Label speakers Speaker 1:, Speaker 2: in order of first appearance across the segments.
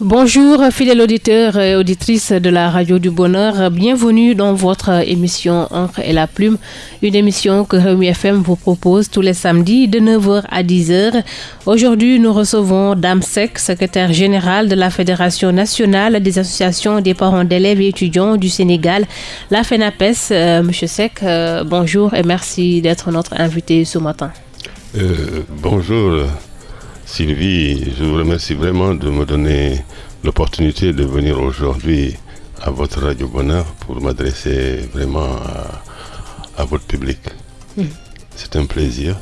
Speaker 1: Bonjour fidèles auditeurs et auditrices de la Radio du Bonheur, bienvenue dans votre émission Encre et la Plume, une émission que Réumi FM vous propose tous les samedis de 9h à 10h. Aujourd'hui, nous recevons Dame Sek, secrétaire générale de la Fédération nationale des associations des parents d'élèves et étudiants du Sénégal, la FENAPES. Euh, Monsieur Sek, euh, bonjour et merci d'être notre invité ce matin.
Speaker 2: Euh, bonjour. Sylvie, je vous remercie vraiment de me donner l'opportunité de venir aujourd'hui à votre Radio Bonheur pour m'adresser vraiment à, votre public. C'est un plaisir.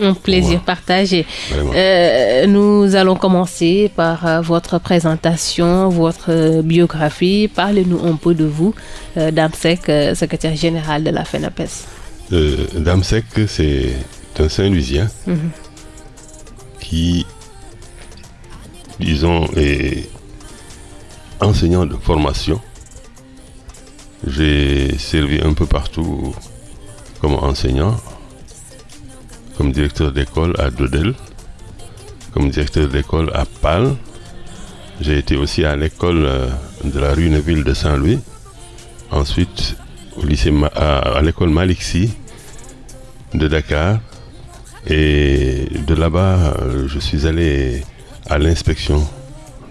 Speaker 1: Un plaisir partagé. Euh, nous allons commencer par euh, votre présentation, votre biographie. Parlez-nous un peu de vous, euh, Damsek, secrétaire général de la FENAPES.
Speaker 2: Damsek, c'est un Saint-Louisien. Hmm qui, disons, est enseignant de formation. J'ai servi un peu partout comme enseignant, comme directeur d'école à Dodel, comme directeur d'école à Pal. J'ai été aussi à l'école euh, de la rue Neuville de Saint-Louis. Ensuite, au lycée à, l'école Malixi de Dakar. Et de là-bas, euh, je suis allé à l'inspection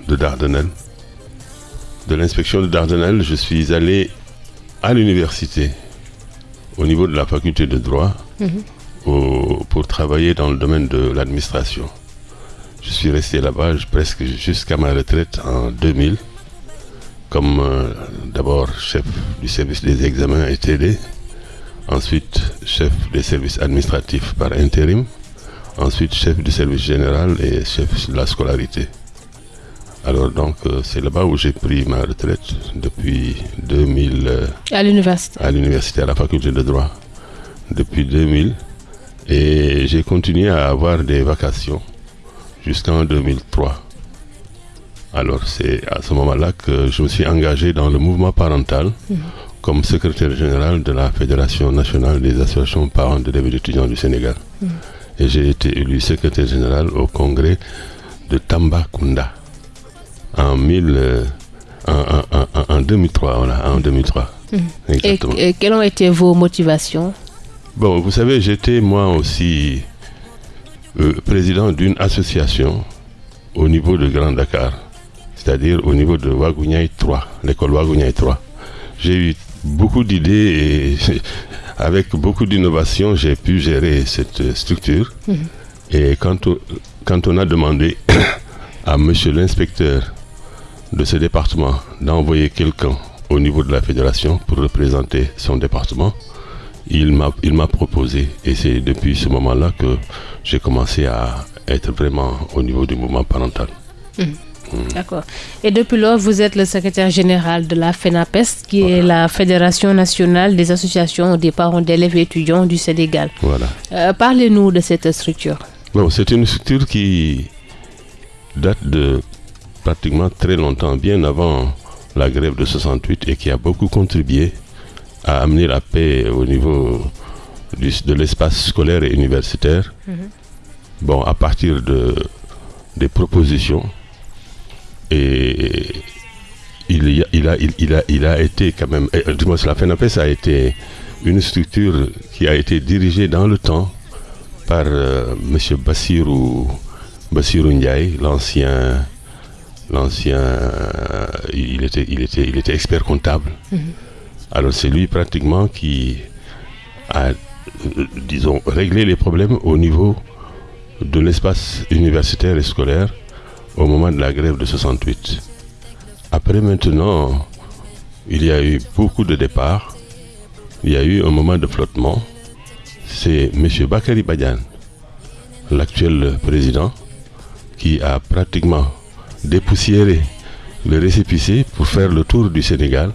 Speaker 2: de Dardanelles. De l'inspection de Dardanelles, je suis allé à l'université, au niveau de la faculté de droit, mhm. pour travailler dans le domaine de l'administration. Je suis resté là-bas presque jusqu'à ma retraite en 2000, comme euh, d'abord chef du service des examens et TD, ensuite chef des services administratifs par intérim, ensuite chef du service général et chef de la scolarité. Alors donc euh, c'est là-bas où j'ai pris ma retraite depuis 2000. Euh,
Speaker 1: à l'université.
Speaker 2: À l'université, à la faculté de droit. Depuis 2000. Et j'ai continué à avoir des vacations jusqu'en 2003. Alors c'est à ce moment-là que je me suis engagé dans le mouvement parental. Mhm comme secrétaire général de la Fédération nationale des associations parents d'élèves et étudiants du Sénégal. Mm. Et j'ai été élu secrétaire général au congrès de Tambacounda en, euh, en, 2003. Voilà, en 2003.
Speaker 1: Mm. Et, quelles ont été vos motivations?
Speaker 2: Bon, vous savez, j'étais moi aussi euh, président d'une association au niveau de Grand Dakar, c'est-à-dire au niveau de Wagouniaï 3, l'école Wagouniaï 3. J'ai eu beaucoup d'idées et avec beaucoup d'innovation, j'ai pu gérer cette structure. Mhm. Et quand on, quand on a demandé à monsieur l'inspecteur de ce département d'envoyer quelqu'un au niveau de la fédération pour représenter son département, il m'a proposé. Et c'est depuis ce moment-là que j'ai commencé à être vraiment au niveau du mouvement parental.
Speaker 1: Mhm. Mm. D'accord. Et depuis lors, vous êtes le secrétaire général de la FENAPES, qui est la Fédération nationale des associations des parents d'élèves et étudiants du Sénégal.
Speaker 2: Voilà.
Speaker 1: Euh, parlez-nous de cette structure.
Speaker 2: Bon, c'est une structure qui date de pratiquement très longtemps, bien avant la grève de 68 et qui a beaucoup contribué à amener la paix au niveau de l'espace scolaire et universitaire. Mm-hmm. Bon, à partir de, des propositions et il, il, a, il, a, il a été quand même, du moins la FENAPES a été une structure qui a été dirigée dans le temps par euh, M. Bassirou, Bassirou Ndiaye, l'ancien, l'ancien, euh, il, était, il, était, il était expert comptable. Mhm. Alors c'est lui pratiquement qui a, euh, disons, réglé les problèmes au niveau de l'espace universitaire et scolaire au moment de la grève de 68. Après maintenant, il y a eu beaucoup de départs. Il y a eu un moment de flottement. C'est M. Bakary Badian, l'actuel président, qui a pratiquement dépoussiéré le récépissé pour faire le tour du Sénégal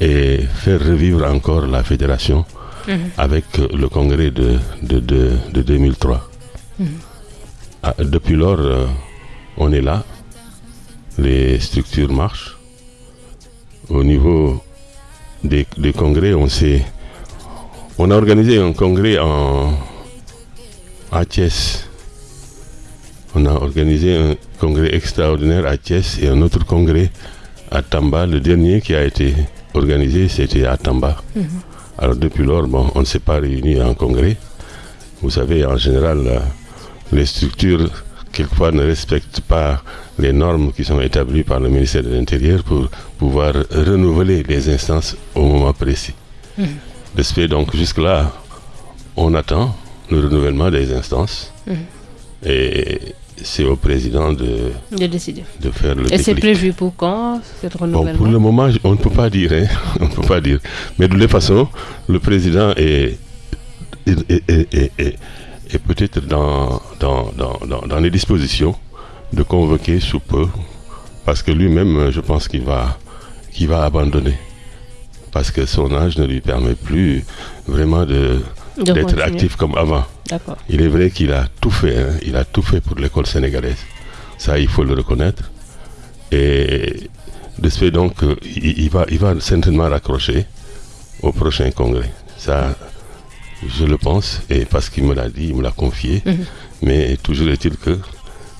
Speaker 2: et faire revivre encore la fédération mhm. avec le congrès de, de, 2003. Mhm. Ah, depuis lors, euh, on est là, les structures marchent. Au niveau des, congrès, on s'est, on a organisé un congrès en, à Thiès on a organisé un congrès extraordinaire à Thiès et un autre congrès à Tamba. Le dernier qui a été organisé, c'était à Tamba. Mm -hmm. Alors depuis lors, bon, on ne s'est pas réunis en congrès. Vous savez, en général, les structures, quelquefois, ne respectent pas les normes qui sont établies par le ministère de l'Intérieur pour pouvoir renouveler les instances au moment précis. Mmh. Donc, jusque-là, on attend le renouvellement des instances. Mmh. Et c'est au président de,
Speaker 1: de décider.
Speaker 2: De faire le
Speaker 1: Et c'est prévu pour quand, cette renouvellement
Speaker 2: bon, Pour le moment, on ne peut pas dire. Hein, on ne peut pas dire. Mais de toute façon, le président est, est, est, est et peut-être dans, dans, dans, dans, les dispositions de convoquer sous peu, parce que lui-même, je pense qu'il va, qu'il va abandonner, parce que son âge ne lui permet plus vraiment de, d'être actif comme avant. Il est vrai qu'il a tout fait, hein, il a tout fait pour l'école sénégalaise. Ça, il faut le reconnaître. Et de ce fait, donc, il, il, va, il va certainement raccrocher au prochain congrès. Ça, je le pense, et parce qu'il me l'a dit, il me l'a confié. Mm -hmm. Mais toujours est-il que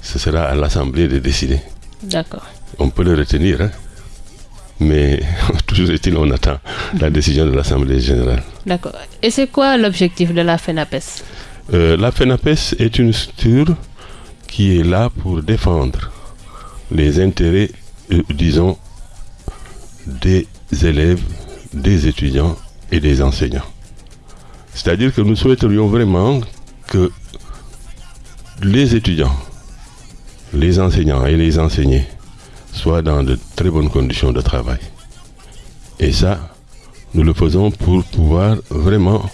Speaker 2: ce sera à l'Assemblée de décider.
Speaker 1: D'accord.
Speaker 2: On peut le retenir, hein, mais toujours est-il, on attend la décision de l'Assemblée générale.
Speaker 1: D'accord. Et c'est quoi l'objectif de la FENAPES?
Speaker 2: Euh, La FENAPES est une structure qui est là pour défendre les intérêts, euh, disons, des élèves, des étudiants et des enseignants. C'est-à-dire que nous souhaiterions vraiment que les étudiants, les enseignants et les enseignés soient dans de très bonnes conditions de travail. Et ça, nous le faisons pour pouvoir vraiment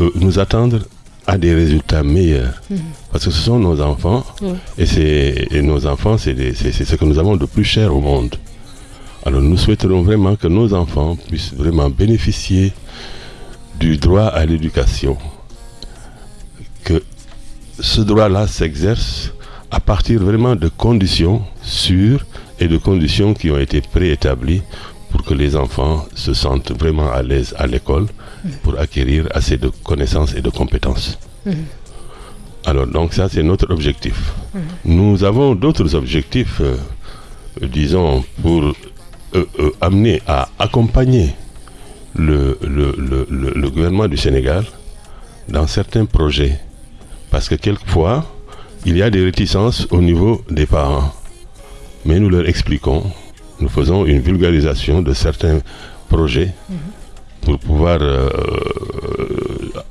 Speaker 2: euh, nous attendre à des résultats meilleurs. Mmh. Parce que ce sont nos enfants, mmh. et, et, nos enfants, c'est ce que nous avons de plus cher au monde. Alors nous souhaiterons vraiment que nos enfants puissent vraiment bénéficier du droit à l'éducation, que ce droit-là s'exerce à partir vraiment de conditions sûres et de conditions qui ont été préétablies pour que les enfants se sentent vraiment à l'aise à l'école pour acquérir assez de connaissances et de compétences. Mmh. Alors donc ça c'est notre objectif. Mmh. Nous avons d'autres objectifs, euh, disons, pour euh, euh, amener à accompagner le, gouvernement du Sénégal dans certains projets. Parce que quelquefois, il y a des réticences au niveau des parents. Mais nous leur expliquons, nous faisons une vulgarisation de certains projets pour pouvoir euh,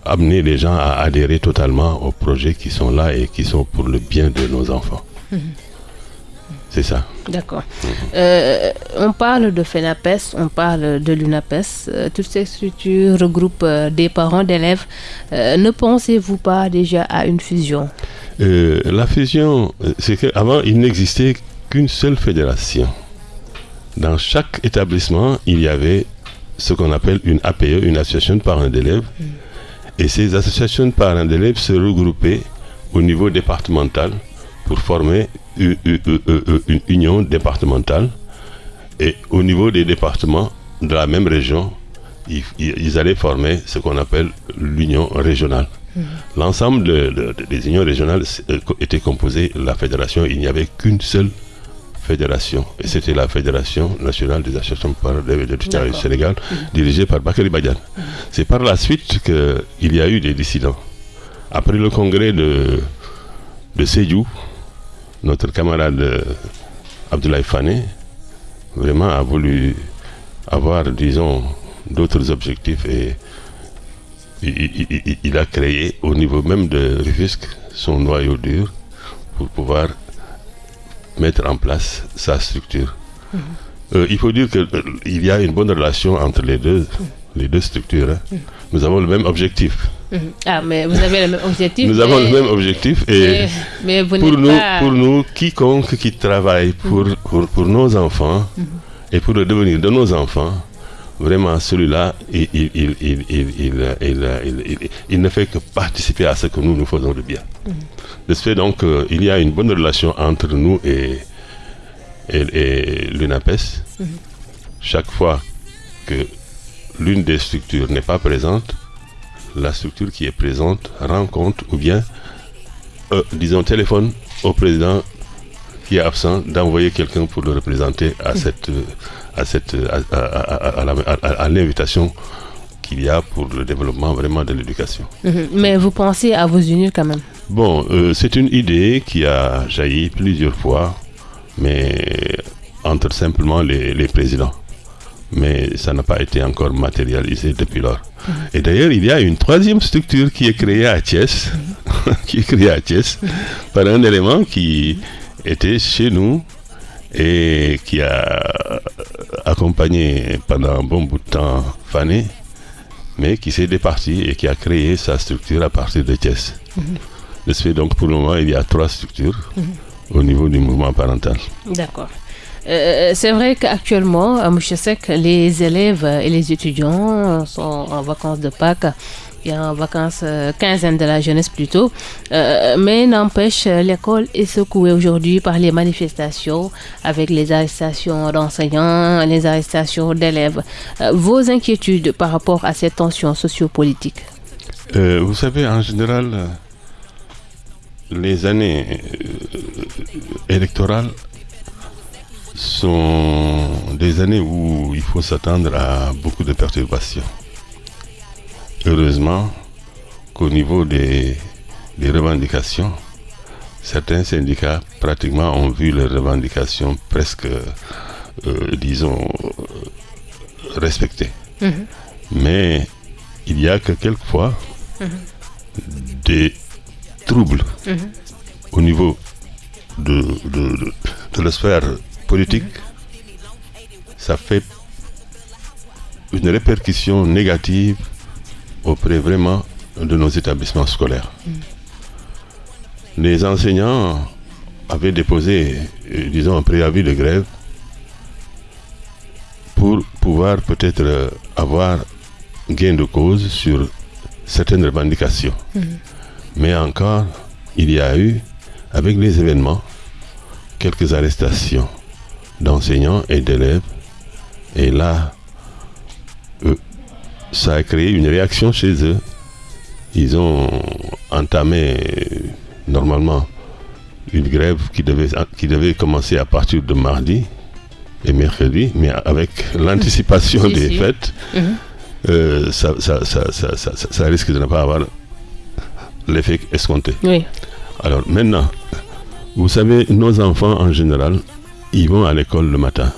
Speaker 2: amener les gens à adhérer totalement aux projets qui sont là et qui sont pour le bien de nos enfants. Mmh. C'est ça.
Speaker 1: D'accord. Euh, on parle de FENAPES, on parle de l'UNAPES. Euh, toutes ces structures regroupent euh, des parents d'élèves. Ne pensez-vous pas déjà à une fusion?
Speaker 2: La fusion, c'est qu'avant, il n'existait qu'une seule fédération. Dans chaque établissement, il y avait ce qu'on appelle une APE, une association de parents d'élèves. Mm. Et ces associations de parents d'élèves se regroupaient au niveau départemental pour former une, union départementale et au niveau des départements de la même région, ils, ils allaient former ce qu'on appelle l'union régionale. Mmh. L'ensemble de, de, des unions régionales était composé de la fédération, il n'y avait qu'une seule fédération, et c'était la Fédération nationale des associations de d'élèves du Sénégal, mmh. dirigée par Bakary Badian. Mmh. C'est par la suite qu'il y a eu des dissidents. Après le congrès de, de Seyou, notre camarade euh, Abdoulaye Fane vraiment a voulu avoir, disons, d'autres objectifs et il, il, il, a créé au niveau même de Rufisque son noyau dur pour pouvoir mettre en place sa structure. Mmh. Euh, il faut dire qu'il euh, y a une bonne relation entre les deux, mmh. les deux structures. Hein. Mmh. Nous avons le même objectif.
Speaker 1: Ah, mais vous avez le même objectif.
Speaker 2: Nous
Speaker 1: mais...
Speaker 2: avons le même objectif et
Speaker 1: mais, mais
Speaker 2: pour, nous, pas... pour nous, quiconque qui travaille pour, mmh. pour, pour, nos enfants mmh. et pour le devenir de nos enfants, vraiment celui-là, il, il, il, il, ne fait que participer à ce que nous nous faisons de bien. Mmh. De ce fait, donc, euh, il y a une bonne relation entre nous et, et, et l'UNAPES. Chaque fois que l'une des structures n'est pas présente, la structure qui est présente rend compte ou bien, euh, disons, téléphone au président qui est absent d'envoyer quelqu'un pour le représenter à cette à cette à, l'invitation qu'il y a pour le développement vraiment de l'éducation.
Speaker 1: Mhm. Mais vous pensez à vous unir quand même?
Speaker 2: Bon, euh, c'est une idée qui a jailli plusieurs fois, mais entre simplement les, les présidents. Mais ça n'a pas été encore matérialisé depuis lors. Et d'ailleurs, il y a une troisième structure qui est créée à Thiès, qui est créée à Thiès par un élément qui était chez nous et qui a accompagné pendant un bon bout de temps Fanny, mais qui s'est départi et qui a créé sa structure à partir de Thiès. De ce fait, donc, pour le moment, il y a trois structures au niveau du mouvement parental.
Speaker 1: D'accord. Euh, c'est vrai qu'actuellement, à Mouchesek, les élèves et les étudiants sont en vacances de Pâques a en vacances, euh, quinzaine de la jeunesse plutôt. Euh, mais n'empêche, l'école est secouée aujourd'hui par les manifestations avec les arrestations d'enseignants, les arrestations d'élèves. Euh, vos inquiétudes par rapport à cette tension sociopolitique
Speaker 2: Vous savez, en général, les années électorales sont des années où il faut s'attendre à beaucoup de perturbations. Heureusement qu'au niveau des, revendications, certains syndicats pratiquement ont vu leurs revendications presque, euh, disons, respectées. Mhm. Mais il y a que quelquefois mhm. des troubles mhm. au niveau de, de, la sphère politique. Ça fait une répercussion négative auprès vraiment de nos établissements scolaires. Les enseignants avaient déposé, euh, disons, un préavis de grève pour pouvoir peut-être euh, avoir gain de cause sur certaines revendications. Mm-hmm. Mais encore, il y a eu, avec les événements, quelques arrestations d'enseignants et d'élèves. Et là, ça a créé une réaction chez eux. Ils ont entamé normalement une grève qui devait, qui devait commencer à partir de mardi et mercredi, mais avec l'anticipation des fêtes, euh, ça, ça, risque de ne pas avoir l'effet escompté. Alors maintenant, vous savez, nos enfants en général, ils vont à l'école le matin.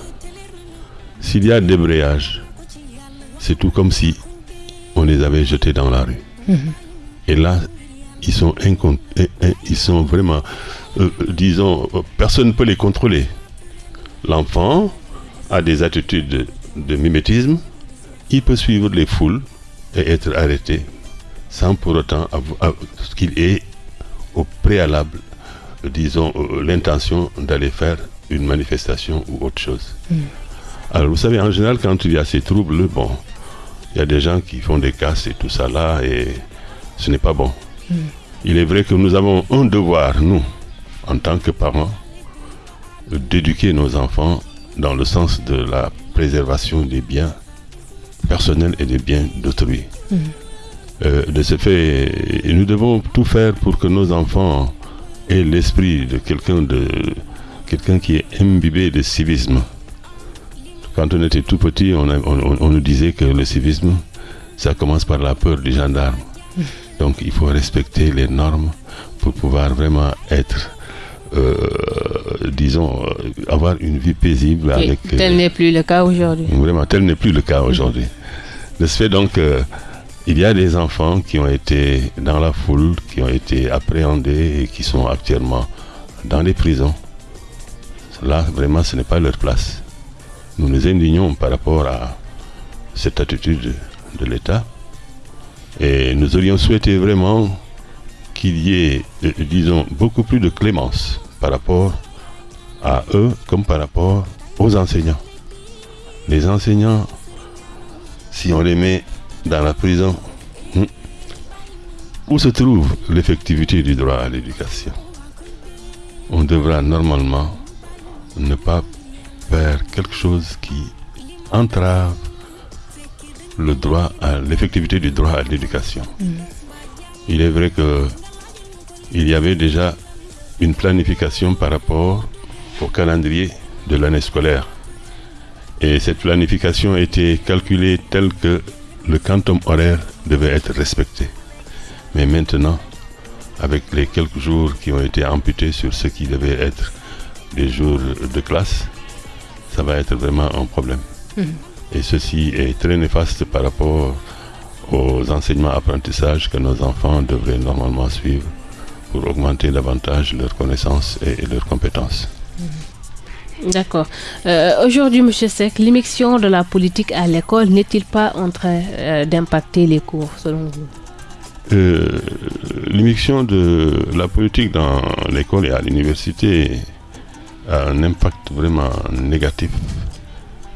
Speaker 2: S'il y a débrayage, c'est tout comme si on les avait jetés dans la rue. Mhm. Et là, ils sont, ils sont vraiment, euh, disons, personne ne peut les contrôler. L'enfant a des attitudes de mimétisme, il peut suivre les foules et être arrêté sans pour autant qu'il ait au préalable, disons, euh, l'intention d'aller faire une manifestation ou autre chose. Mhm. Alors vous savez, en général, quand il y a ces troubles, bon, il y a des gens qui font des casses et tout ça là, et ce n'est pas bon. Hmm. Il est vrai que nous avons un devoir, nous, en tant que parents, d'éduquer nos enfants dans le sens de la préservation des biens personnels et des biens d'autrui. Hmm. Euh, de ce fait, nous devons tout faire pour que nos enfants aient l'esprit de quelqu'un de quelqu'un qui est imbibé de civisme. Quand on était tout petit, on, nous disait que le civisme, ça commence par la peur du gendarme. Donc il faut respecter les normes pour pouvoir vraiment être, euh, disons, euh, avoir une vie paisible. avec,
Speaker 1: tel euh, n'est plus le cas aujourd'hui.
Speaker 2: Vraiment, tel n'est plus le cas aujourd'hui. De ce fait, donc, il y a des enfants qui ont été dans la foule, qui ont été appréhendés et qui sont actuellement dans les prisons. Là, vraiment, ce n'est pas leur place nous nous indignons par rapport à cette attitude de l'État. Et nous aurions souhaité vraiment qu'il y ait, euh, disons, beaucoup plus de clémence par rapport à eux comme par rapport aux enseignants. Les enseignants, si on les met dans la prison, hmm, où se trouve l'effectivité du droit à l'éducation? On devra normalement ne pas vers quelque chose qui entrave le droit à l'effectivité du droit à l'éducation. Mm. Il est vrai que il y avait déjà une planification par rapport au calendrier de l'année scolaire. Et cette planification été calculée telle que le quantum horaire devait être respecté. Mais maintenant, avec les quelques jours qui ont été amputés sur ce qui devait être des jours de classe, ça va être vraiment un problème. Mmh. Et ceci est très néfaste par rapport aux enseignements apprentissages que nos enfants devraient normalement suivre pour augmenter davantage leurs connaissances et, leurs compétences.
Speaker 1: Mmh. D'accord. Euh, Aujourd'hui, M. Sek, l'émission de la politique à l'école n'est-il pas en train euh, d'impacter les cours, selon vous?
Speaker 2: Euh, L'émission de la politique dans l'école et à l'université a un impact vraiment négatif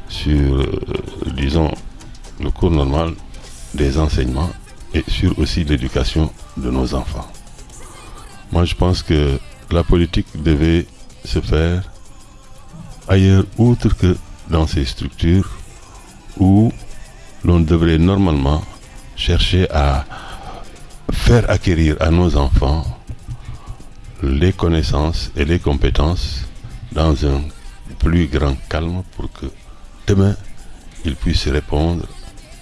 Speaker 2: sur, euh, disons, le cours normal des enseignements et sur aussi l'éducation de nos enfants. Moi, je pense que la politique devait se faire ailleurs, outre que dans ces structures où l'on devrait normalement chercher à faire acquérir à nos enfants les connaissances et les compétences dans un plus grand calme pour que demain ils puissent répondre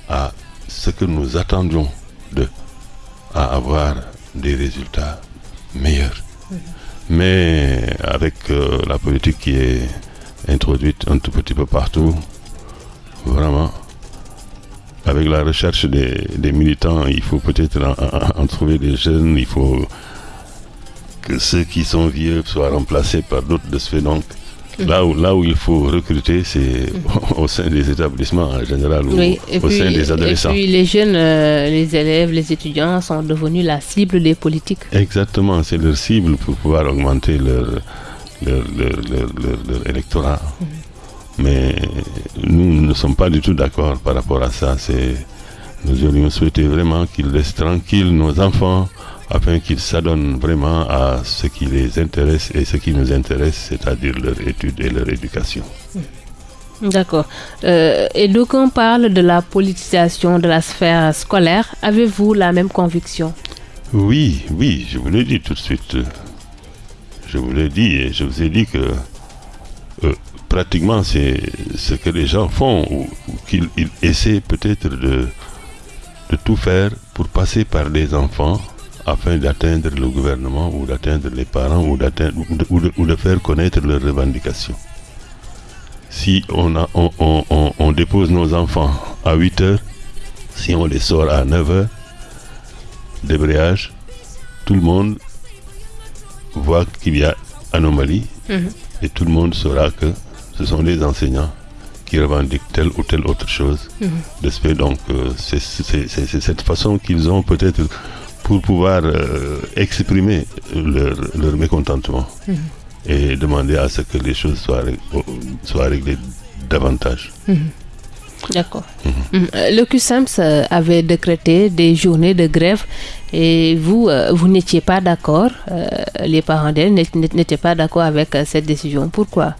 Speaker 2: à ce que nous attendions d'eux, à avoir des résultats meilleurs. Mais avec euh, la politique qui est introduite un tout petit peu partout, vraiment, avec la recherche des, militants, il faut peut-être en, trouver des jeunes, il faut que ceux qui sont vieux soient remplacés par d'autres de ce fait. Donc, Là où, là où il faut recruter, c'est au sein des établissements en général ou
Speaker 1: Oui,
Speaker 2: au
Speaker 1: puis,
Speaker 2: sein des adolescents.
Speaker 1: Et puis les jeunes, euh, les élèves, les étudiants sont devenus la cible des politiques.
Speaker 2: Exactement, c'est leur cible pour pouvoir augmenter leur, leur, leur, leur- leur- leur électorat. Mais nous ne sommes pas du tout d'accord par rapport à ça. Nous aurions souhaité vraiment qu'ils laissent tranquilles nos enfants afin qu'ils s'adonnent vraiment à ce qui les intéresse et ce qui nous intéresse, c'est-à-dire leur étude et leur éducation.
Speaker 1: D'accord. Euh, et d'aucuns parlent de la politisation de la sphère scolaire. Avez-vous la même conviction?
Speaker 2: Oui, oui, je vous l'ai dit tout de suite. Je vous l'ai dit et je vous ai dit que euh, pratiquement c'est ce que les gens font ou, ou qu'ils ils essaient peut-être de, de tout faire pour passer par les enfants afin d'atteindre le gouvernement ou d'atteindre les parents ou, d'atteindre, ou, de, ou de- ou de faire connaître leurs revendications. Si on, a, on, on- on- on dépose nos enfants à 8 heures, si on les sort à 9 heures, débrayage, tout le monde voit qu'il y a anomalie et tout le monde saura que ce sont les enseignants qui revendiquent telle ou telle autre chose. Fait, donc, euh, c'est cette façon qu'ils ont peut-être pour pouvoir euh, exprimer leur, leur mécontentement et demander à ce que les choses soient, ré- soient réglées davantage.
Speaker 1: D'accord. Mhm. Euh, Le QSAMS euh, avait décrété des journées de grève et vous, euh, vous n'étiez pas d'accord, euh, les parents d'elle n'ét- n'ét- n'étaient pas d'accord avec euh, cette décision. Pourquoi?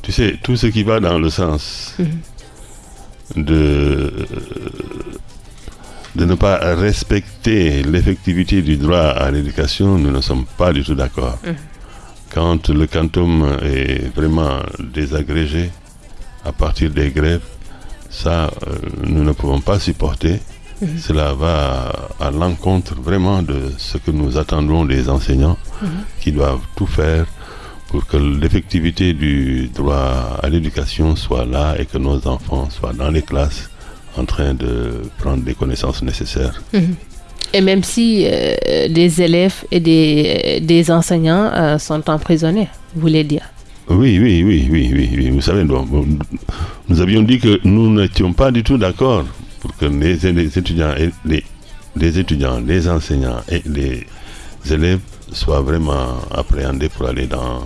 Speaker 2: Tu sais, tout ce qui va dans le sens de, de ne pas respecter l'effectivité du droit à l'éducation, nous ne sommes pas du tout d'accord. Quand le quantum est vraiment désagrégé à partir des grèves, ça, euh, nous ne pouvons pas supporter. Cela va à l'encontre vraiment de ce que nous attendons des enseignants qui doivent tout faire pour que l'effectivité du droit à l'éducation soit là et que nos enfants soient dans les classes en train de prendre les connaissances nécessaires.
Speaker 1: Et même si euh, des élèves et des, des enseignants euh, sont emprisonnés, vous voulez dire
Speaker 2: Oui, oui, oui, oui, oui, oui. Vous savez, bon, nous avions dit que nous n'étions pas du tout d'accord pour que les, les étudiants et les, les étudiants, les enseignants et les élèves soient vraiment appréhendés pour aller dans,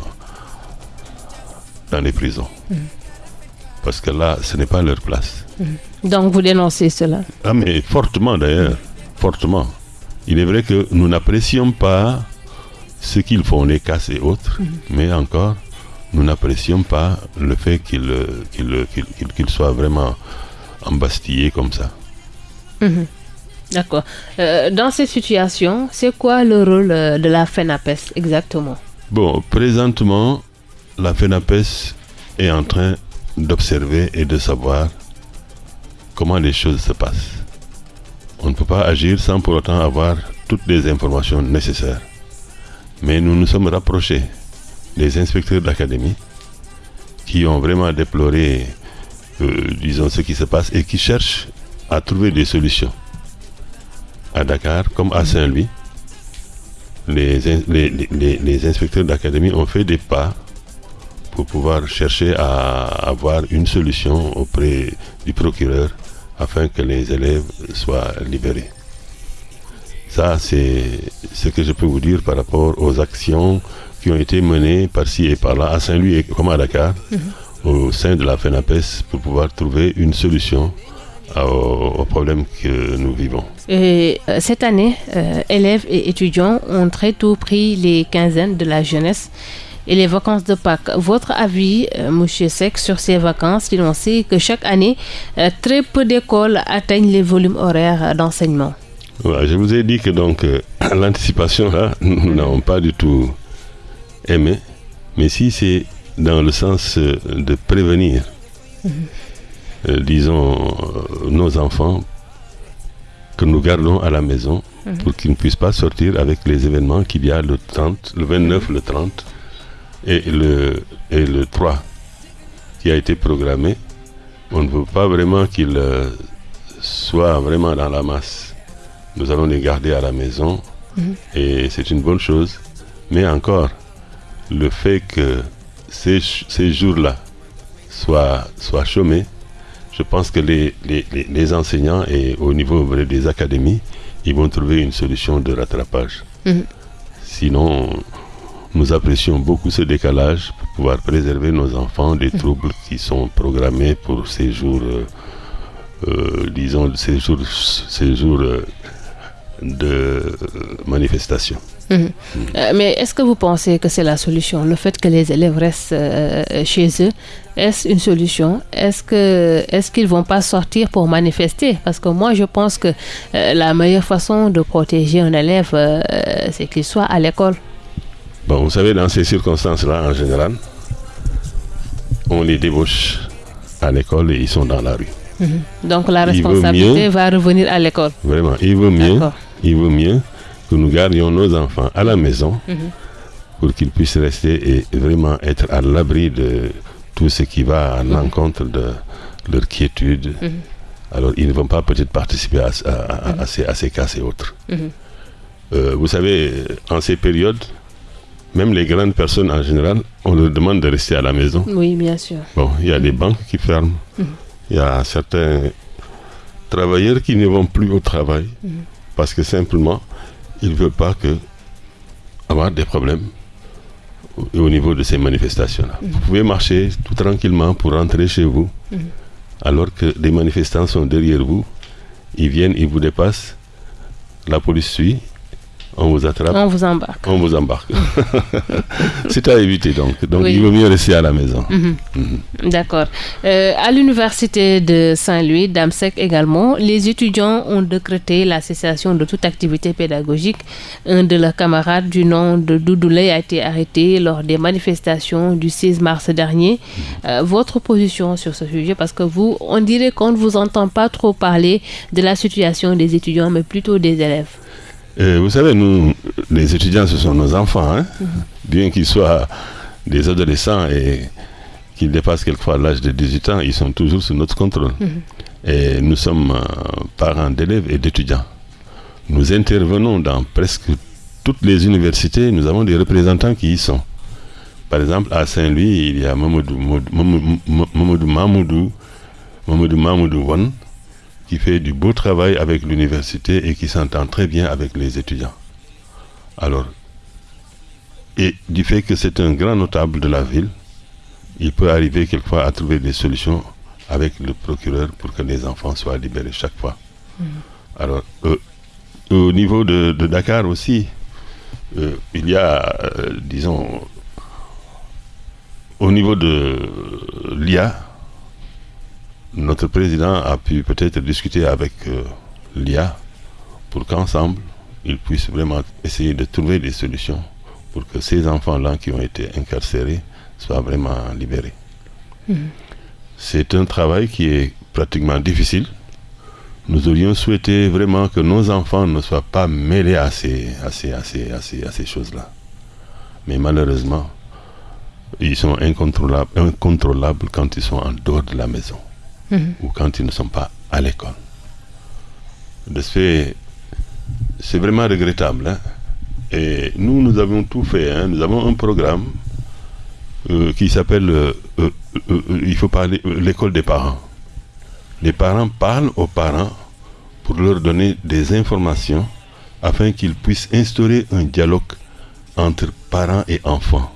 Speaker 2: dans les prisons. Parce que là, ce n'est pas leur place.
Speaker 1: Donc vous dénoncez cela
Speaker 2: Ah, mais fortement d'ailleurs, fortement. Il est vrai que nous n'apprécions pas ce qu'ils font, les casses et autres, mais encore, nous n'apprécions pas le fait qu'ils euh, qu'ils, euh, soient vraiment embastillés comme ça.
Speaker 1: Mhm. D'accord. Euh, dans cette situation, c'est quoi le rôle de la FENAPES exactement?
Speaker 2: Bon, présentement, la FENAPES est en train d'observer et de savoir comment les choses se passent. On ne peut pas agir sans pour autant avoir toutes les informations nécessaires. Mais nous nous sommes rapprochés des inspecteurs d'académie qui ont vraiment déploré, euh, disons, ce qui se passe et qui cherchent à trouver des solutions. À Dakar comme à Saint-Louis, les, les, inspecteurs d'académie ont fait des pas pouvoir chercher à avoir une solution auprès du procureur afin que les élèves soient libérés. Ça, c'est ce que je peux vous dire par rapport aux actions qui ont été menées par-ci et par-là, à Saint-Louis et comme à Dakar, mhm. au sein de la FENAPES, pour pouvoir trouver une solution aux, problèmes que nous vivons.
Speaker 1: Et, euh, cette année, euh, élèves et étudiants ont très tôt pris les quinzaines de la jeunesse et les vacances de Pâques. Votre avis, euh, M. Sec, sur ces vacances, il on sait que chaque année, très peu d'écoles atteignent les volumes horaires d'enseignement?
Speaker 2: je vous ai dit que donc l'anticipation, là, nous n'avons pas du tout aimé, mais si c'est dans le sens de prévenir, mhm. Euh, disons, euh, nos enfants que nous gardons à la maison mhm. pour qu'ils ne puissent pas sortir avec les événements qu'il y a le 30, le 29, le 30 et le, et le 3 qui a été programmé. On ne veut pas vraiment qu'ils euh, soient vraiment dans la masse. Nous allons les garder à la maison mhm. et c'est une bonne chose. Mais encore, le fait que ces, ces jours-là soient, soient chômés, je pense que les, les, enseignants et au niveau des académies, ils vont trouver une solution de rattrapage. Mhm. Sinon, nous apprécions beaucoup ce décalage pour pouvoir préserver nos enfants des troubles qui sont programmés pour ces jours, euh, euh, disons, ces jours, euh, de manifestation.
Speaker 1: Mhm. Mais est-ce que vous pensez que c'est la solution? Le fait que les élèves restent chez eux, est-ce une solution? Est-ce que est-ce qu'ils vont pas sortir pour manifester? Parce que moi, je pense que la meilleure façon de protéger un élève, c'est qu'il soit à l'école.
Speaker 2: Bon, vous savez, dans ces circonstances-là, en général, on les débauche à l'école et ils sont dans la rue.
Speaker 1: Mhm. Donc la responsabilité va revenir à l'école.
Speaker 2: Vraiment, il vaut mieux, il vaut mieux que nous gardions nos enfants à la maison mhm. pour qu'ils puissent rester et vraiment être à l'abri de tout ce qui va à mhm. l'encontre de leur quiétude. Alors, ils ne vont pas peut-être participer à, ces, cas et autres. Euh, vous savez, en ces périodes, même les grandes personnes en général, on leur demande de rester à la maison.
Speaker 1: Oui, bien sûr.
Speaker 2: Bon, il y a des banques qui ferment. Il y a certains travailleurs qui ne vont plus au travail parce que simplement, il ne veut pas que avoir des problèmes au, niveau de ces manifestations-là. Mm. Vous pouvez marcher tout tranquillement pour rentrer chez vous, alors que des manifestants sont derrière vous, ils viennent, ils vous dépassent, la police suit, on vous attrape.
Speaker 1: On vous embarque.
Speaker 2: On vous embarque. c'est à éviter donc. Donc il vaut mieux rester à la maison. Mhm.
Speaker 1: Mhm. D'accord. Euh, à l'université de Saint-Louis, d'Amsec également, les étudiants ont décrété la cessation de toute activité pédagogique. Un de leurs camarades du nom de Doudoulé a été arrêté lors des manifestations du 6 mars dernier. Mhm. Euh, votre position sur ce sujet, parce que vous, on dirait qu'on ne vous entend pas trop parler de la situation des étudiants, mais plutôt des élèves.
Speaker 2: Euh, vous savez, nous, les étudiants, ce sont nos enfants. Hein. Mhm. Bien qu'ils soient des adolescents et qu'ils dépassent quelquefois l'âge de 18 ans, ils sont toujours sous notre contrôle. Mhm. Et nous sommes euh, parents d'élèves et d'étudiants. Nous intervenons dans presque toutes les universités, nous avons des représentants qui y sont. Par exemple, à Saint-Louis, il y a Mamoudou, Mamoudou, Mamoudou, Mamoudou, Mamoudou Wan, qui fait du beau travail avec l'université et qui s'entend très bien avec les étudiants. Alors, et du fait que c'est un grand notable de la ville, il peut arriver quelquefois à trouver des solutions avec le procureur pour que les enfants soient libérés chaque fois. Mm. Alors, euh, au niveau de, Dakar aussi, euh, il y a, euh, disons, au niveau de l'IA, notre président a pu peut-être discuter avec euh, l'IA pour qu'ensemble, ils puissent vraiment essayer de trouver des solutions pour que ces enfants-là qui ont été incarcérés soient vraiment libérés. Mmh. C'est un travail qui est pratiquement difficile. Nous aurions souhaité vraiment que nos enfants ne soient pas mêlés à ces, à ces, à ces, à ces, choses-là. Mais malheureusement, ils sont incontrôlables, incontrôlables quand ils sont en dehors de la maison mmh. ou quand ils ne sont pas à l'école. De ce fait, c'est vraiment regrettable. Hein? Et nous, nous avons tout fait. Hein? Nous avons un programme euh, qui s'appelle, euh, euh, il faut parler, l'école des parents. Les parents parlent aux parents pour leur donner des informations afin qu'ils puissent instaurer un dialogue entre parents et enfants.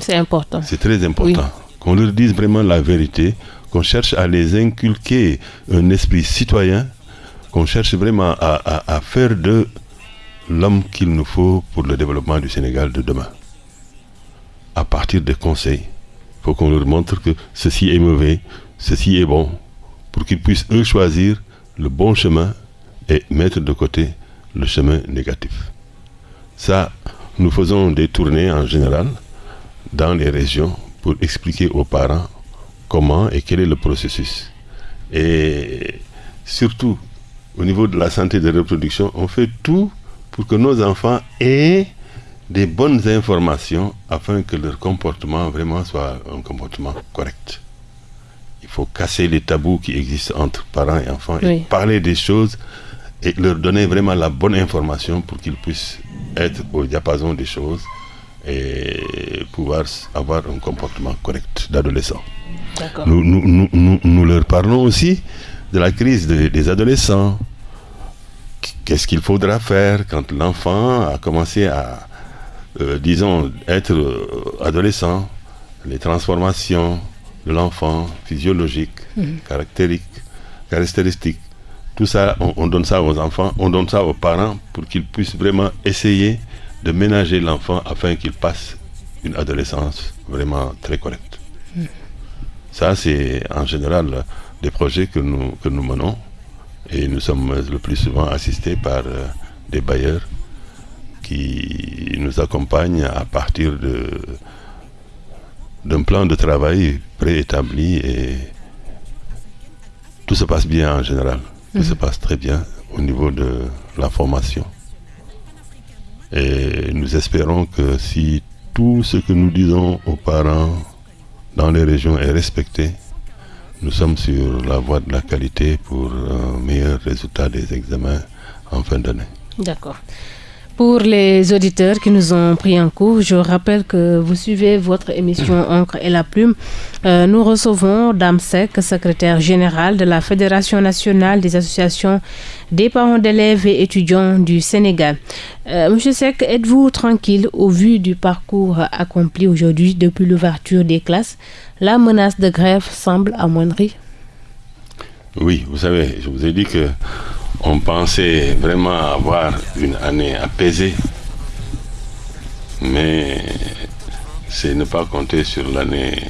Speaker 1: C'est important.
Speaker 2: C'est très important. Oui. Qu'on leur dise vraiment la vérité, qu'on cherche à les inculquer un esprit citoyen, qu'on cherche vraiment à, faire de l'homme qu'il nous faut pour le développement du Sénégal de demain. À partir des conseils, il faut qu'on leur montre que ceci est mauvais, ceci est bon, pour qu'ils puissent eux choisir le bon chemin et mettre de côté le chemin négatif. Ça, nous faisons des tournées en général dans les régions pour expliquer aux parents comment et quel est le processus. Et surtout, au niveau de la santé de reproduction, on fait tout pour que nos enfants aient des bonnes informations afin que leur comportement vraiment soit un comportement correct. Il faut casser les tabous qui existent entre parents et enfants oui. et parler des choses et leur donner vraiment la bonne information pour qu'ils puissent être au diapason des choses et pouvoir avoir un comportement correct d'adolescent. Nous, nous, nous, nous, leur parlons aussi de la crise de, des adolescents. Qu'est-ce qu'il faudra faire quand l'enfant a commencé à, euh, disons, être euh, adolescent, les transformations de l'enfant physiologiques, mmh. caractéristiques. Tout ça, on, on, donne ça aux enfants, on donne ça aux parents pour qu'ils puissent vraiment essayer de ménager l'enfant afin qu'il passe une adolescence vraiment très correcte. Ça, c'est en général des projets que nous, que nous menons et nous sommes le plus souvent assistés par euh, des bailleurs qui nous accompagnent à partir de d'un plan de travail préétabli et tout se passe bien en général. Tout mmh. se passe très bien au niveau de la formation. Et nous espérons que si tout ce que nous disons aux parents dans les régions est respecté, nous sommes sur la voie de la qualité pour un meilleur résultat des examens en fin d'année.
Speaker 1: D'accord. Pour les auditeurs qui nous ont pris en cours, je rappelle que vous suivez votre émission Encre et la Plume. Euh, nous recevons Dame Sek, secrétaire générale de la Fédération nationale des associations des parents d'élèves et étudiants du Sénégal. Euh, Monsieur Sek, êtes-vous tranquille au vu du parcours accompli aujourd'hui depuis l'ouverture des classes? La menace de grève semble amoindrie
Speaker 2: Oui, vous savez, je vous ai dit que on pensait vraiment avoir une année apaisée, mais c'est ne pas compter sur l'année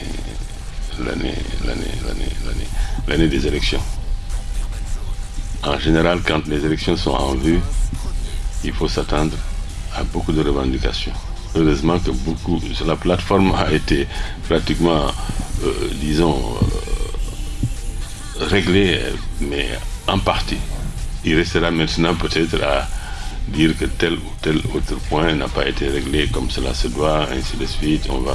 Speaker 2: l'année l'année l'année des élections. En général, quand les élections sont en vue, il faut s'attendre à beaucoup de revendications. Heureusement que beaucoup, la plateforme a été pratiquement, euh, disons, euh, réglée, mais en partie. Il restera maintenant peut-être à dire que tel ou tel autre point n'a pas été réglé comme cela se doit, ainsi de suite. On va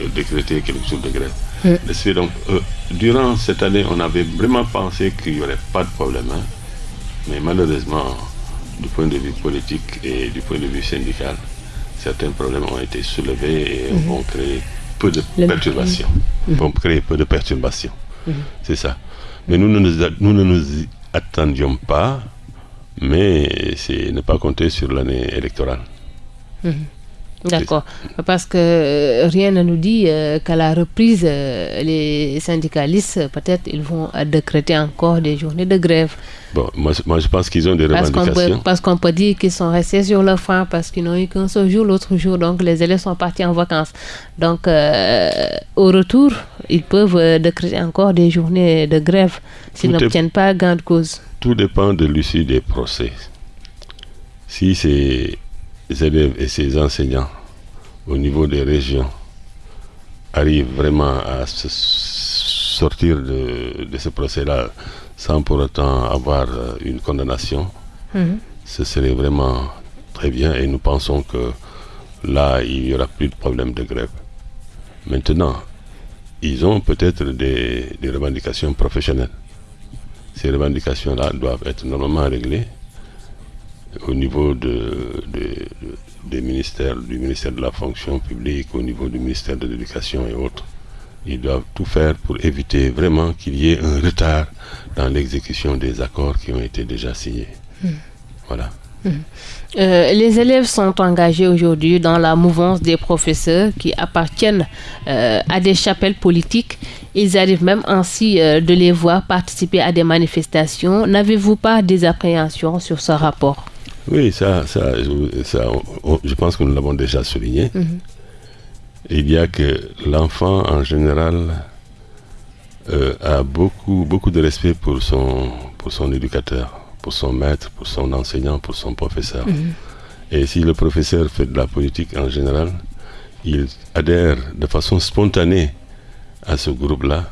Speaker 2: euh, décréter quelque chose de grève. Oui. Donc, euh, durant cette année, on avait vraiment pensé qu'il n'y aurait pas de problème. Hein. Mais malheureusement, du point de vue politique et du point de vue syndical, certains problèmes ont été soulevés et mm -hmm. vont créer peu de Le... perturbations. Mm -hmm. Vont créer peu de perturbations. Mm -hmm. C'est ça. Mais nous nous, nous ne nous attendions pas, mais c'est ne pas compter sur l'année électorale.
Speaker 1: D'accord, parce que euh, rien ne nous dit euh, qu'à la reprise, euh, les syndicalistes, peut-être, ils vont décréter encore des journées de grève.
Speaker 2: Bon, moi, moi je pense qu'ils ont des
Speaker 1: parce
Speaker 2: revendications.
Speaker 1: Qu parce qu'on peut dire qu'ils sont restés sur leur frein parce qu'ils n'ont eu qu'un seul jour l'autre jour, donc les élèves sont partis en vacances. Donc, euh, au retour, ils peuvent décréter encore des journées de grève s'ils n'obtiennent pas gain de cause.
Speaker 2: Tout dépend de l'issue des procès. Si c'est élèves et ses enseignants au niveau des régions, arrive vraiment à se sortir de, de ce procès-là sans pour autant avoir euh, une condamnation, mmh. ce serait vraiment très bien et nous pensons que là, il n'y aura plus de problème de grève. Maintenant, ils ont peut-être des, des, revendications professionnelles. Ces revendications-là doivent être normalement réglées au niveau de, ministères, du ministère de la fonction publique, au niveau du ministère de l'éducation et autres. Ils doivent tout faire pour éviter vraiment qu'il y ait un retard dans l'exécution des accords qui ont été déjà signés. Mmh. Voilà.
Speaker 1: Mmh. Euh, les élèves sont engagés aujourd'hui dans la mouvance des professeurs qui appartiennent euh, à des chapelles politiques. Ils arrivent même ainsi euh, de les voir participer à des manifestations. N'avez-vous pas des appréhensions sur ce rapport?
Speaker 2: Oui, ça, ça, ça on, je pense que nous l'avons déjà souligné. Mmh. Il y a que l'enfant en général euh, a beaucoup, beaucoup de respect pour son, pour son éducateur, pour son maître, pour son enseignant, pour son professeur. Mmh. Et si le professeur fait de la politique en général, il adhère de façon spontanée à ce groupe-là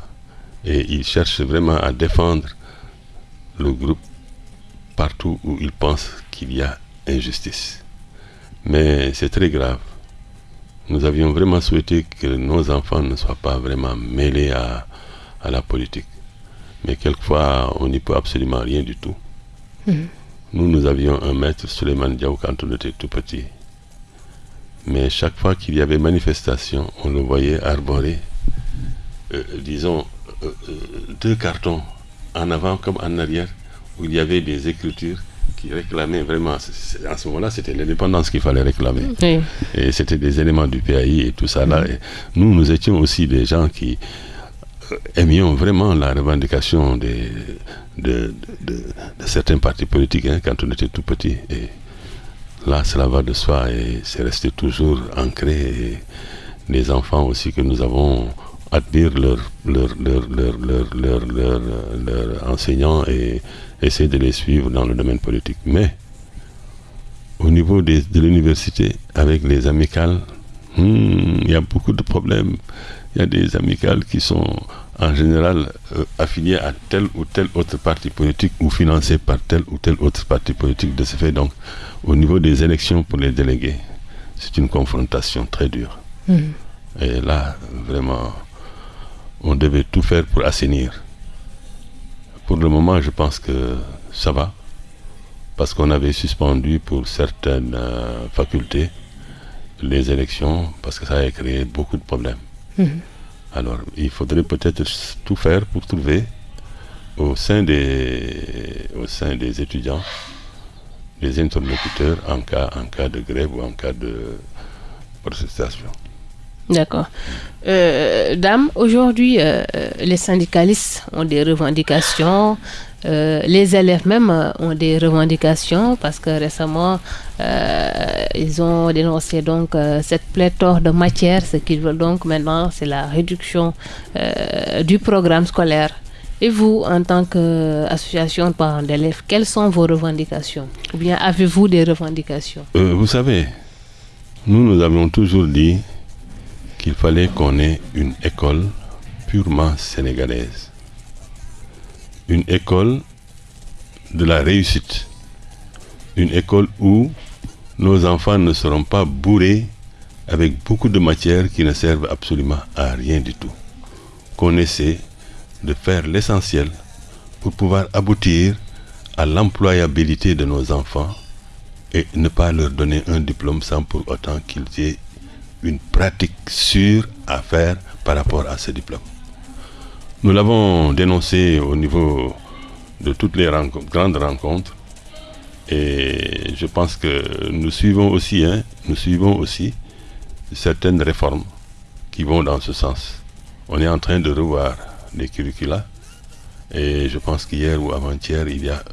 Speaker 2: et il cherche vraiment à défendre le groupe partout où il pense qu'il y a injustice. Mais c'est très grave. Nous avions vraiment souhaité que nos enfants ne soient pas vraiment mêlés à, à la politique. Mais quelquefois, on n'y peut absolument rien du tout. Mmh. Nous, nous avions un maître, Suleiman Diaw, quand on était tout petit. Mais chaque fois qu'il y avait manifestation, on le voyait arborer, euh, disons, euh, deux cartons, en avant comme en arrière, où il y avait des écritures qui réclamaient vraiment, à ce moment-là, c'était l'indépendance qu'il fallait réclamer. Oui. Et c'était des éléments du PAI et tout ça. Là. Mmh. Et nous, nous étions aussi des gens qui aimions vraiment la revendication des, de, de, de, certains partis politiques hein, quand on était tout petit. Et là, cela va de soi et c'est resté toujours ancré. Et les enfants aussi que nous avons admirent leurs leur, leur, leur, leur, leur, leur, leur enseignants et essayer de les suivre dans le domaine politique. Mais au niveau des, de l'université, avec les amicales, hmm, il y a beaucoup de problèmes. Il y a des amicales qui sont en général euh, affiliés à tel ou tel autre parti politique ou financés par tel ou tel autre parti politique. De ce fait, donc, au niveau des élections pour les délégués, c'est une confrontation très dure. Mmh. Et là, vraiment, on devait tout faire pour assainir. Pour le moment, je pense que ça va, parce qu'on avait suspendu pour certaines euh, facultés les élections, parce que ça a créé beaucoup de problèmes. Mmh. Alors, il faudrait peut-être tout faire pour trouver au sein des, au sein des étudiants des interlocuteurs en cas, en cas de grève ou en cas de protestation.
Speaker 1: D'accord. Euh, Dame, aujourd'hui, euh, les syndicalistes ont des revendications, euh, les élèves même ont des revendications parce que récemment, ils ont dénoncé donc cette pléthore de matières. Ce qu'ils veulent donc maintenant, c'est la réduction du programme scolaire. Et vous, en tant qu'association de parents d'élèves, quelles sont vos revendications? Ou bien avez-vous des revendications?
Speaker 2: Vous savez, nous, nous avions toujours dit qu'il fallait qu'on ait une école purement sénégalaise. Une école de la réussite. Une école où nos enfants ne seront pas bourrés avec beaucoup de matières qui ne servent absolument à rien du tout. Qu'on essaie de faire l'essentiel pour pouvoir aboutir à l'employabilité de nos enfants et ne pas leur donner un diplôme sans pour autant qu'ils aient une pratique sûre à faire par rapport à ce diplôme. Nous l'avons dénoncé au niveau de toutes les rencontres, grandes rencontres et je pense que nous suivons aussi, hein, nous suivons aussi certaines réformes qui vont dans ce sens. On est en train de revoir les curricula et je pense qu'hier ou avant-hier, il y a,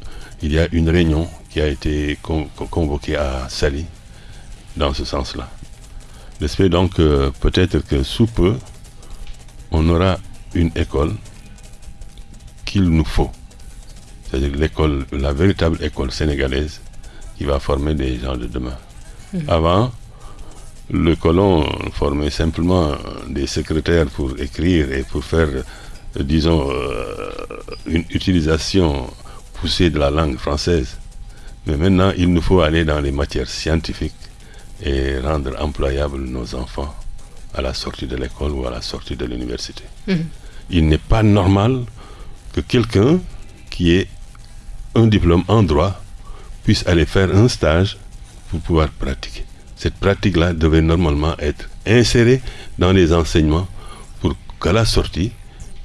Speaker 2: il y a une réunion qui a été con convoquée à Sali dans ce sens-là. J'espère donc peut-être que sous peu, on aura une école qu'il nous faut. C'est-à-dire l'école, la véritable école sénégalaise qui va former des gens de demain. Mmh. Avant, le colon formait simplement des secrétaires pour écrire et pour faire, euh, disons, euh, une utilisation poussée de la langue française. Mais maintenant, il nous faut aller dans les matières scientifiques et rendre employables nos enfants à la sortie de l'école ou à la sortie de l'université. Mhm. Il n'est pas normal que quelqu'un qui ait un diplôme en droit puisse aller faire un stage pour pouvoir pratiquer. Cette pratique-là devait normalement être insérée dans les enseignements pour qu'à la sortie,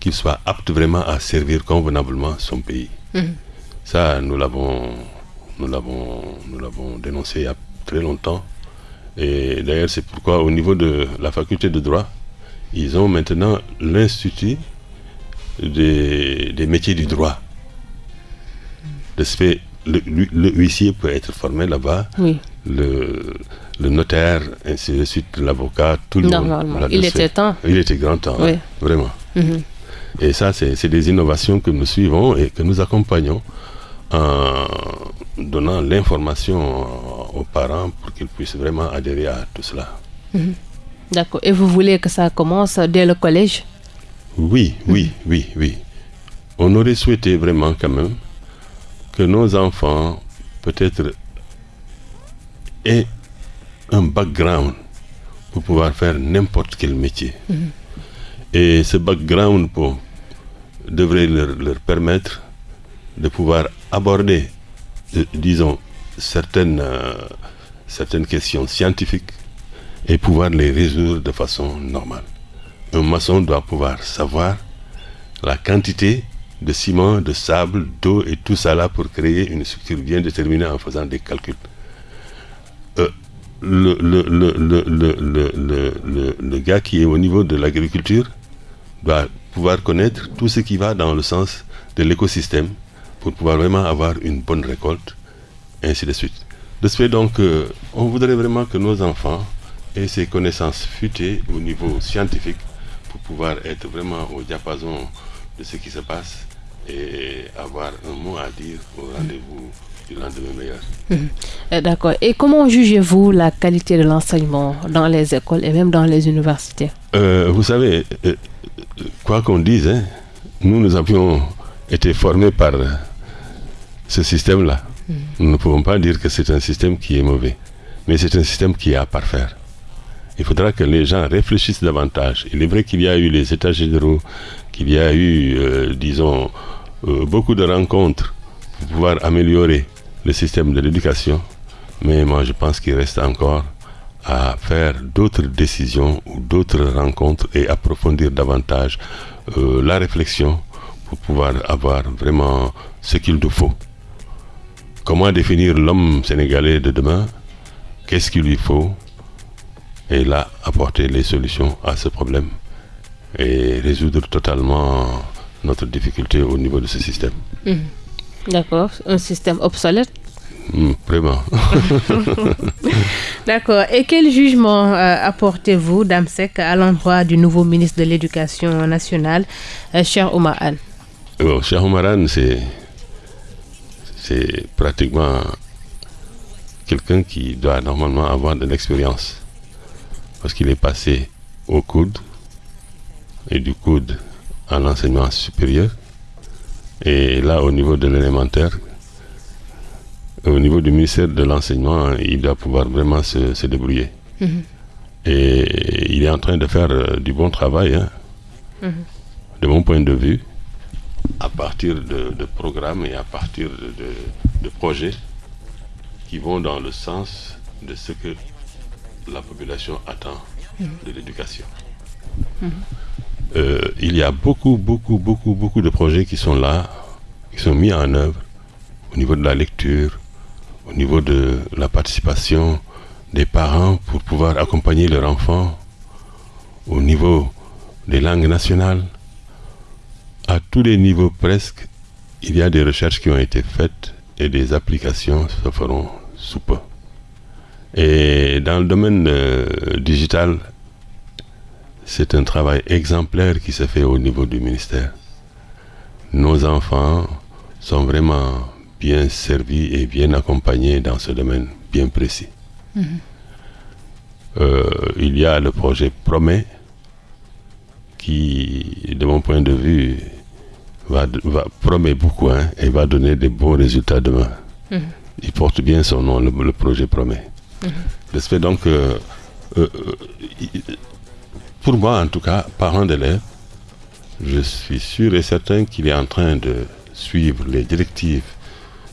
Speaker 2: qu'il soit apte vraiment à servir convenablement son pays. Mhm. Ça, nous l'avons, nous l'avons, nous l'avons dénoncé il y a très longtemps. Et d'ailleurs, c'est pourquoi au niveau de la faculté de droit, ils ont maintenant l'institut des, des métiers du droit. De ce fait, le, huissier peut être formé là-bas, le, le, notaire, ainsi de suite, l'avocat, tout le monde.
Speaker 1: Il était temps.
Speaker 2: Il était grand temps, vraiment. Mhm. Et ça, c'est des innovations que nous suivons et que nous accompagnons en donnant l'information aux parents pour qu'ils puissent vraiment adhérer à tout cela.
Speaker 1: Mhm. D'accord. Et vous voulez que ça commence dès le collège?
Speaker 2: Oui, oui, oui, oui. On aurait souhaité vraiment quand même que nos enfants peut-être aient un background pour pouvoir faire n'importe quel métier. Mhm. Et ce background pour, devrait leur, permettre de pouvoir aborder, disons, certaines, euh, certaines questions scientifiques et pouvoir les résoudre de façon normale. Un maçon doit pouvoir savoir la quantité de ciment, de sable, d'eau et tout ça là pour créer une structure bien déterminée en faisant des calculs. Euh, le, le, le, le, gars qui est au niveau de l'agriculture doit pouvoir connaître tout ce qui va dans le sens de l'écosystème pour pouvoir vraiment avoir une bonne récolte, ainsi de suite. De ce fait donc, euh, on voudrait vraiment que nos enfants aient ces connaissances futées au niveau scientifique pour pouvoir être vraiment au diapason de ce qui se passe et avoir un mot à dire au rendez-vous du lendemain meilleur.
Speaker 1: Mhm. Eh, d'accord. Et comment jugez-vous la qualité de l'enseignement dans les écoles et même dans les universités?
Speaker 2: Euh, Vous savez, euh, quoi qu'on dise, hein, nous, nous avions été formés par ce système-là. Mhm. Nous ne pouvons pas dire que c'est un système qui est mauvais, mais c'est un système qui est à parfaire. Il faudra que les gens réfléchissent davantage. Il est vrai qu'il y a eu les états généraux, qu'il y a eu, euh, disons, euh, beaucoup de rencontres pour pouvoir améliorer le système de l'éducation. Mais moi, je pense qu'il reste encore à faire d'autres décisions ou d'autres rencontres et approfondir davantage euh, la réflexion pour pouvoir avoir vraiment ce qu'il nous faut. Comment définir l'homme sénégalais de demain? Qu'est-ce qu'il lui faut? Et là, apporter les solutions à ce problème et résoudre totalement notre difficulté au niveau de ce système.
Speaker 1: Mhm. D'accord, un système obsolète?
Speaker 2: Hmm, Vraiment.
Speaker 1: D'accord. Et quel jugement euh, apportez-vous, Damsek, à l'endroit du nouveau ministre de l'Éducation nationale, euh, Cher Omar Anne?
Speaker 2: Omar Anne, c'est, c'est pratiquement quelqu'un qui doit normalement avoir de l'expérience. Parce qu'il est passé au coude, et du coude à l'enseignement supérieur. Et là, au niveau de l'élémentaire, au niveau du ministère de l'enseignement, il doit pouvoir vraiment se, débrouiller. Mhm. Et il est en train de faire euh, du bon travail, hein. mhm. de mon point de vue, à partir de, programmes et à partir de, projets qui vont dans le sens de ce que la population attend mhm. de l'éducation. Euh, il y a beaucoup, beaucoup, beaucoup, beaucoup de projets qui sont là, qui sont mis en œuvre au niveau de la lecture, au niveau de la participation des parents pour pouvoir accompagner leurs enfants, au niveau des langues nationales. À tous les niveaux presque, il y a des recherches qui ont été faites et des applications se feront sous peu. Et dans le domaine euh, digital, c'est un travail exemplaire qui se fait au niveau du ministère. Nos enfants sont vraiment bien servis et bien accompagnés dans ce domaine bien précis. Mhm. euh, il y a le projet Promet qui, de mon point de vue, va, va promet beaucoup hein, et va donner des bons résultats demain. Mmh. Il porte bien son nom, le, le projet Promet. Mmh. Donc que, euh, euh, pour moi en tout cas, parent d'élèves, je suis sûr et certain qu'il est en train de suivre les directives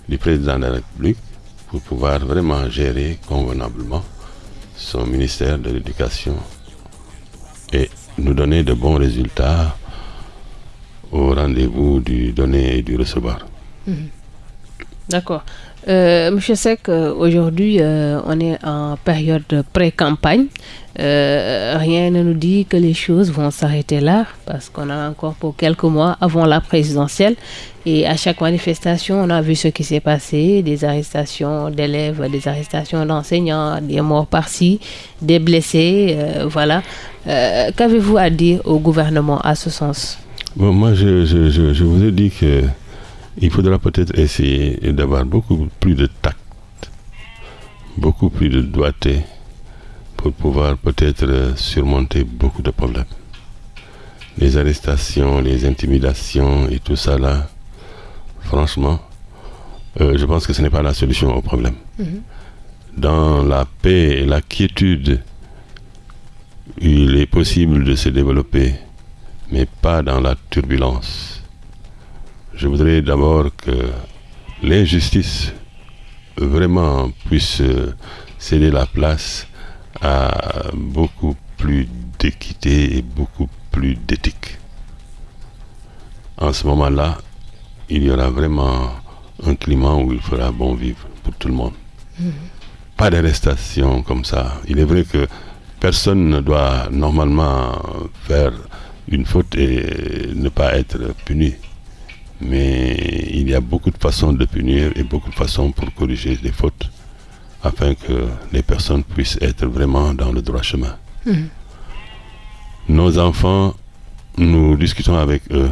Speaker 2: du président de la République pour pouvoir vraiment gérer convenablement son ministère de l'Éducation nous donner de bons résultats au rendez-vous du donner et du recevoir.
Speaker 1: Mmh. D'accord. Euh, Monsieur Sec, euh, aujourd'hui, euh, on est en période pré-campagne. Rien ne nous dit que les choses vont s'arrêter là, parce qu'on a encore pour quelques mois avant la présidentielle. Et à chaque manifestation, on a vu ce qui s'est passé, des arrestations d'élèves, des arrestations d'enseignants, des morts par-ci, des blessés, voilà. Qu'avez-vous à dire au gouvernement à ce sens?
Speaker 2: Moi, je, je, vous ai dit que il faudra peut-être essayer d'avoir beaucoup plus de tact, beaucoup plus de doigté pour pouvoir peut-être surmonter beaucoup de problèmes. Les arrestations, les intimidations et tout ça là, franchement, euh, je pense que ce n'est pas la solution au problème. Mm -hmm. Dans la paix et la quiétude, il est possible de se développer, mais pas dans la turbulence. Je voudrais d'abord que l'injustice vraiment puisse céder la place à beaucoup plus d'équité et beaucoup plus d'éthique. En ce moment-là, il y aura vraiment un climat où il fera bon vivre pour tout le monde. Mmh. Pas d'arrestation comme ça. Il est vrai que personne ne doit normalement faire une faute et ne pas être puni. Mais il y a beaucoup de façons de punir et beaucoup de façons pour corriger les fautes afin que les personnes puissent être vraiment dans le droit chemin. Mmh. Nos enfants, nous discutons avec eux.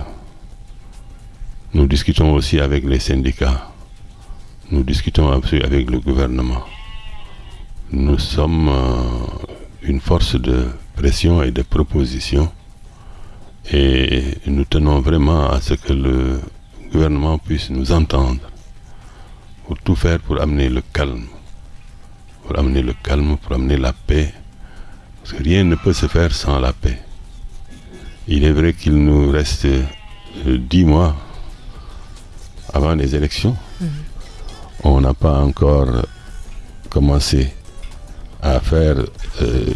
Speaker 2: Nous discutons aussi avec les syndicats. Nous discutons aussi avec le gouvernement. Nous sommes euh, une force de pression et de proposition et nous tenons vraiment à ce que le gouvernement puisse nous entendre pour tout faire pour amener le calme, pour amener le calme, pour amener la paix, parce que rien ne peut se faire sans la paix. Il est vrai qu'il nous reste euh, dix mois avant les élections. Mmh. On n'a pas encore commencé à faire euh,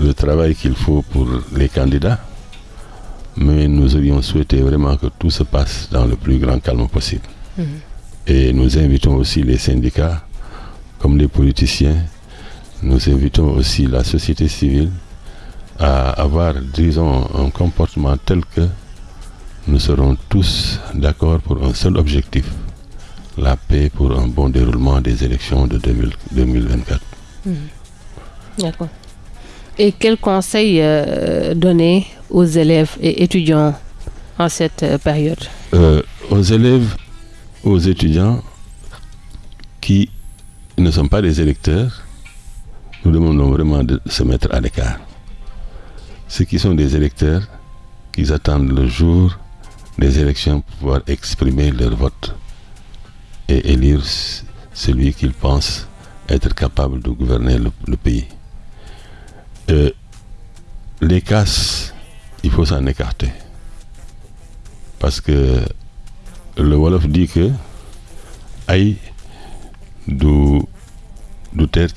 Speaker 2: le travail qu'il faut pour les candidats, mais nous aurions souhaité vraiment que tout se passe dans le plus grand calme possible. Mmh. Et nous invitons aussi les syndicats, comme les politiciens, nous invitons aussi la société civile à avoir, disons, un comportement tel que nous serons tous d'accord pour un seul objectif, la paix pour un bon déroulement des élections de 2000, 2024.
Speaker 1: Mmh. D'accord. Et quel conseil euh, donner aux élèves et étudiants en cette euh, période?
Speaker 2: Euh, Aux élèves, aux étudiants qui ne sont pas des électeurs, nous demandons vraiment de se mettre à l'écart. Ceux qui sont des électeurs, qu'ils attendent le jour des élections pour pouvoir exprimer leur vote et élire celui qu'ils pensent être capable de gouverner le, pays. Euh, les casses, il faut s'en écarter. Parce que le Wolof dit que ay du, du terre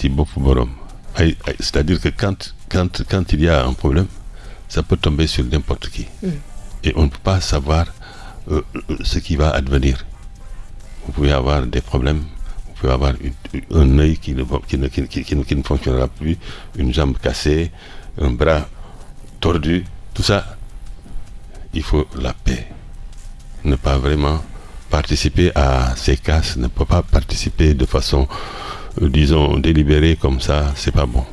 Speaker 2: c'est-à-dire que quand, quand, quand il y a un problème, ça peut tomber sur n'importe qui. Mm. Et on ne peut pas savoir euh, ce qui va advenir. Vous pouvez avoir des problèmes, vous pouvez avoir un œil qui ne, qui, ne, qui, qui ne, fonctionnera plus, une jambe cassée, un bras tordu, tout ça. Il faut la paix. Ne pas vraiment participer à ces casses, ne pas participer de façon, euh, disons, délibérée comme ça, c'est pas bon.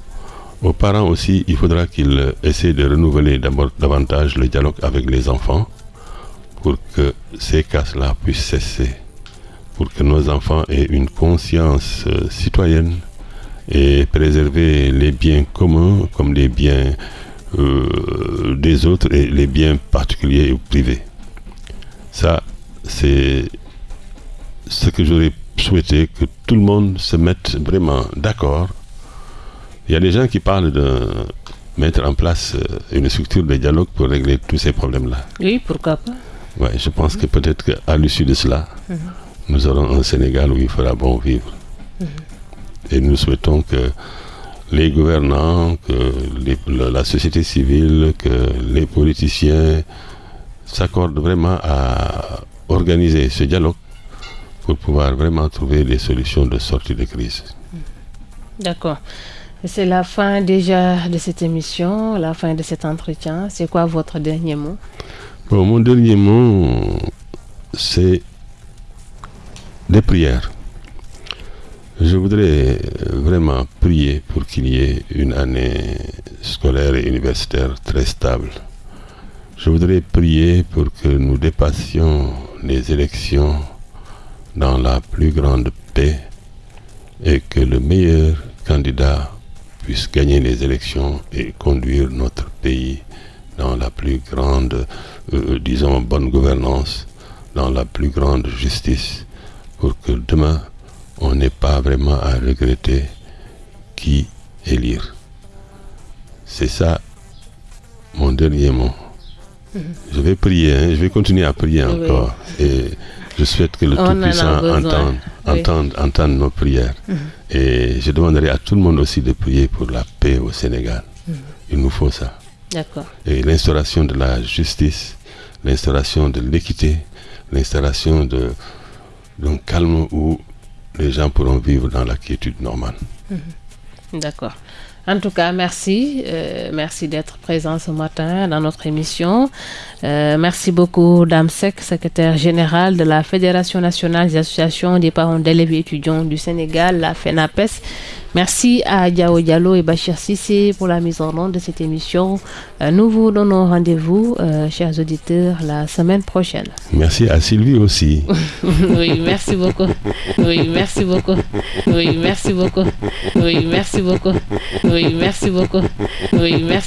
Speaker 2: Aux parents aussi, il faudra qu'ils essaient de renouveler davantage le dialogue avec les enfants pour que ces casses-là puissent cesser, pour que nos enfants aient une conscience euh, citoyenne et préserver les biens communs comme les biens euh, des autres et les biens particuliers ou privés. Ça, c'est ce que j'aurais souhaité que tout le monde se mette vraiment d'accord. Il y a des gens qui parlent de mettre en place euh, une structure de dialogue pour régler tous ces problèmes-là.
Speaker 1: Oui, pourquoi pas
Speaker 2: Ouais, je pense que peut-être qu'à l'issue de cela,
Speaker 1: Mhm.
Speaker 2: nous aurons un Sénégal où il fera bon vivre. Et nous souhaitons que les gouvernants, que les- la, société civile, que les politiciens s'accordent vraiment à organiser ce dialogue pour pouvoir vraiment trouver des solutions de sortie de crise.
Speaker 1: D'accord. C'est la fin déjà de cette émission, la fin de cet entretien. C'est quoi votre dernier mot?
Speaker 2: Bon, mon dernier mot, c'est des prières. Je voudrais vraiment prier pour qu'il y ait une année scolaire et universitaire très stable. Je voudrais prier pour que nous dépassions les élections dans la plus grande paix et que le meilleur candidat puisse gagner les élections et conduire notre pays dans la plus grande, euh, disons, bonne gouvernance, dans la plus grande justice, pour que demain, on n'ait pas vraiment à regretter qui élire. C'est ça mon dernier mot. Je vais prier, hein, je vais continuer à prier
Speaker 1: Oui.
Speaker 2: encore. Et je souhaite que le Tout-Puissant entende,
Speaker 1: Oui.
Speaker 2: entende, entende nos prières. Et je demanderai à tout le monde aussi de prier pour la paix au Sénégal. Il nous faut ça.
Speaker 1: D'accord.
Speaker 2: Et l'instauration de la justice, l'instauration de l'équité, l'instauration d'un calme où les gens pourront vivre dans la quiétude normale.
Speaker 1: D'accord. En tout cas, merci. Euh, merci d'être présent ce matin dans notre émission. Euh, merci beaucoup, Dame Sek, secrétaire générale de la Fédération nationale des associations des parents d'élèves étudiants du Sénégal, la FENAPES. Merci à Diao Diallo et Bachir Sissé pour la mise en onde de cette émission. Euh, nous vous donnons rendez-vous, euh, chers auditeurs, la semaine prochaine.
Speaker 2: Merci à Sylvie aussi.
Speaker 1: oui, merci beaucoup. Oui, merci beaucoup. Oui, merci beaucoup. Oui, merci beaucoup. Oui, merci beaucoup. Oui, merci.